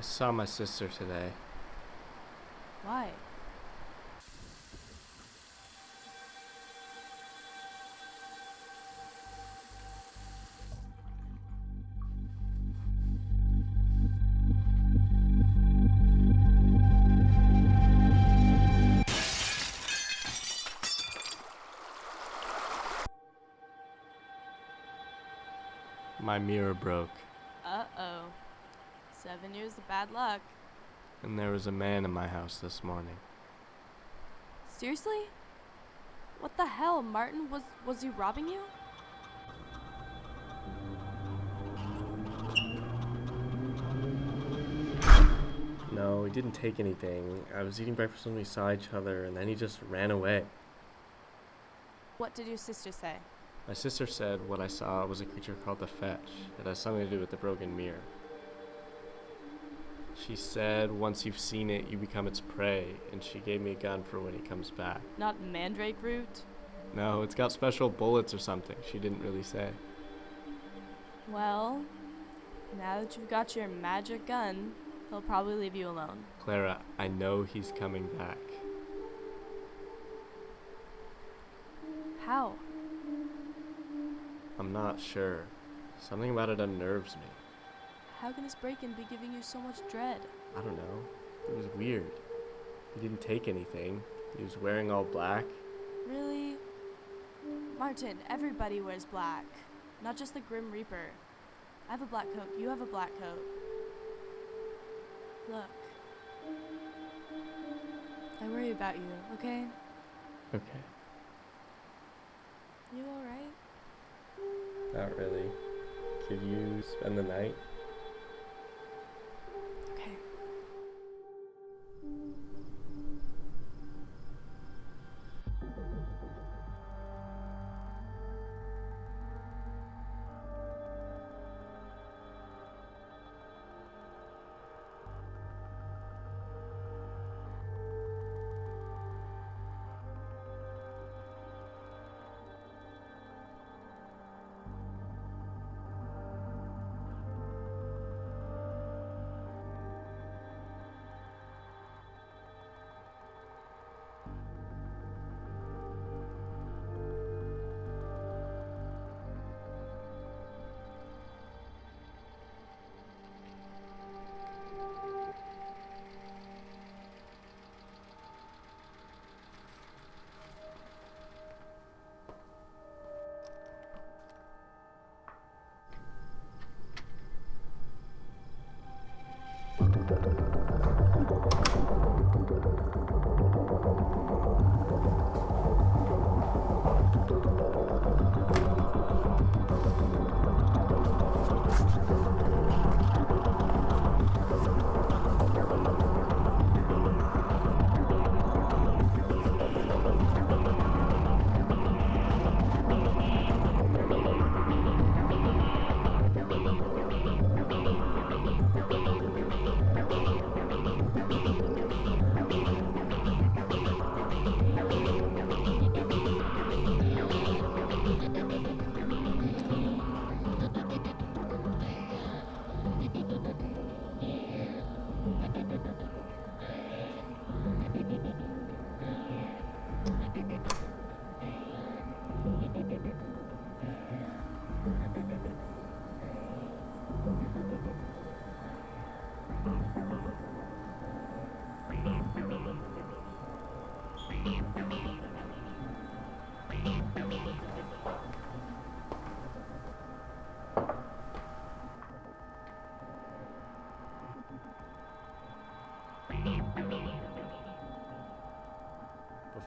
I saw my sister today. Why? My mirror broke. Seven years of bad luck. and there was a man in my house this morning. Seriously? What the hell, Martin? Was was he robbing you? No, he didn't take anything. I was eating breakfast when we saw each other, and then he just ran away. What did your sister say? My sister said what I saw was a creature called the Fetch. It has something to do with the broken mirror. She said once you've seen it, you become its prey, and she gave me a gun for when he comes back. Not mandrake root? No, it's got special bullets or something. She didn't really say. Well, now that you've got your magic gun, he'll probably leave you alone. Clara, I know he's coming back. How? I'm not sure. Something about it unnerves me. How can this break-in be giving you so much dread? I don't know. It was weird. He didn't take anything. He was wearing all black. Really? Martin, everybody wears black. Not just the Grim Reaper. I have a black coat, you have a black coat. Look. I worry about you, okay? Okay. You alright? Not really. Could you spend the night?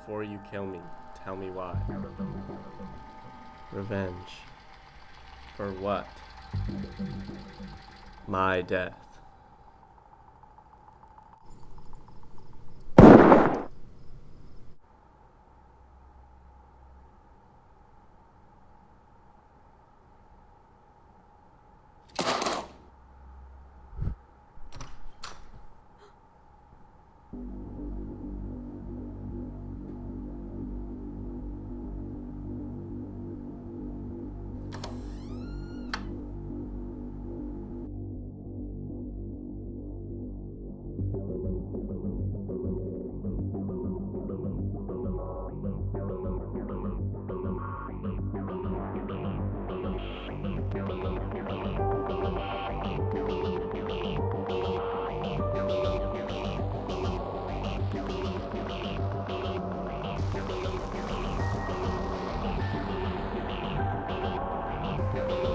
Before you kill me, tell me why. Revenge. For what? My death. Thank you.